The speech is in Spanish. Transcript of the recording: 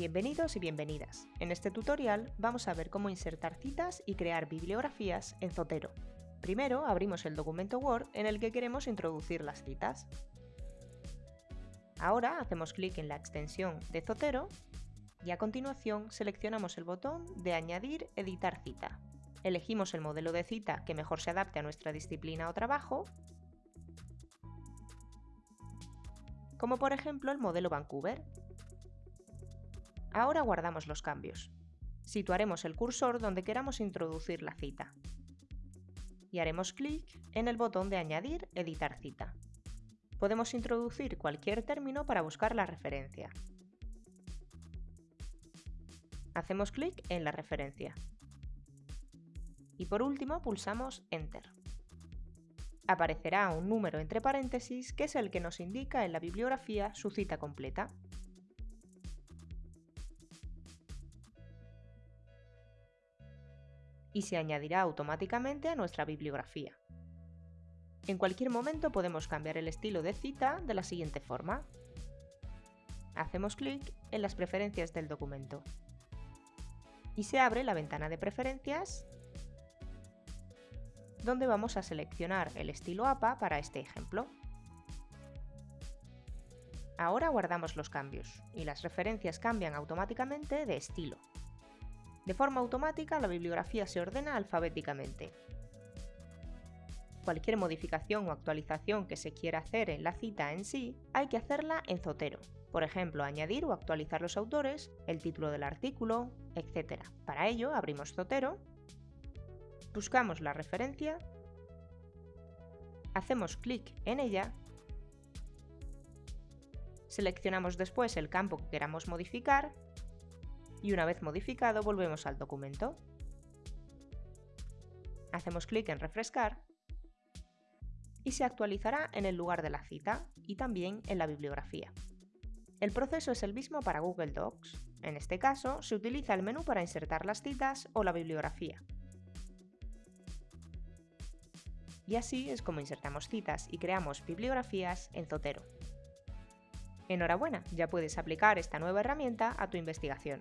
Bienvenidos y bienvenidas. En este tutorial vamos a ver cómo insertar citas y crear bibliografías en Zotero. Primero abrimos el documento Word en el que queremos introducir las citas. Ahora hacemos clic en la extensión de Zotero y a continuación seleccionamos el botón de Añadir Editar cita. Elegimos el modelo de cita que mejor se adapte a nuestra disciplina o trabajo, como por ejemplo el modelo Vancouver. Ahora guardamos los cambios. Situaremos el cursor donde queramos introducir la cita. Y haremos clic en el botón de Añadir Editar cita. Podemos introducir cualquier término para buscar la referencia. Hacemos clic en la referencia. Y por último pulsamos Enter. Aparecerá un número entre paréntesis que es el que nos indica en la bibliografía su cita completa. Y se añadirá automáticamente a nuestra bibliografía. En cualquier momento podemos cambiar el estilo de cita de la siguiente forma. Hacemos clic en las preferencias del documento y se abre la ventana de preferencias donde vamos a seleccionar el estilo APA para este ejemplo. Ahora guardamos los cambios y las referencias cambian automáticamente de estilo. De forma automática, la bibliografía se ordena alfabéticamente. Cualquier modificación o actualización que se quiera hacer en la cita en sí, hay que hacerla en Zotero. Por ejemplo, añadir o actualizar los autores, el título del artículo, etc. Para ello, abrimos Zotero, buscamos la referencia, hacemos clic en ella, seleccionamos después el campo que queramos modificar y una vez modificado volvemos al documento. Hacemos clic en refrescar y se actualizará en el lugar de la cita y también en la bibliografía. El proceso es el mismo para Google Docs. En este caso, se utiliza el menú para insertar las citas o la bibliografía. Y así es como insertamos citas y creamos bibliografías en Zotero. Enhorabuena, ya puedes aplicar esta nueva herramienta a tu investigación.